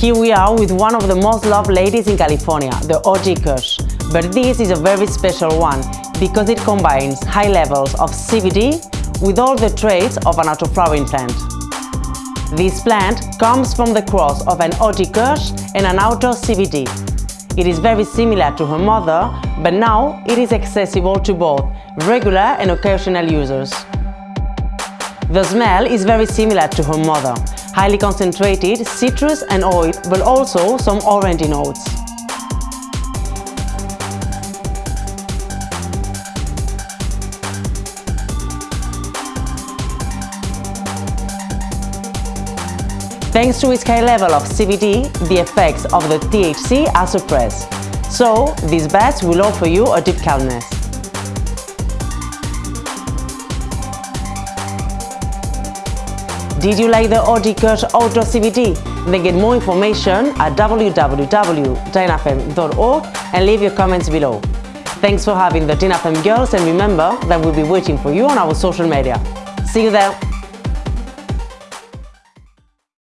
Here we are with one of the most loved ladies in California, the OG Kush. But this is a very special one because it combines high levels of CBD with all the traits of an autoflowering plant. This plant comes from the cross of an OG Kush and an outdoor CBD. It is very similar to her mother, but now it is accessible to both regular and occasional users. The smell is very similar to her mother, highly concentrated citrus and oil, but also some orange notes. Thanks to its high level of CBD, the effects of the THC are suppressed. So, these baths will offer you a deep calmness. Did you like the Kush Outdoor CBD? Then get more information at www.dinafem.org and leave your comments below. Thanks for having the Dinafem girls and remember that we'll be waiting for you on our social media. See you there!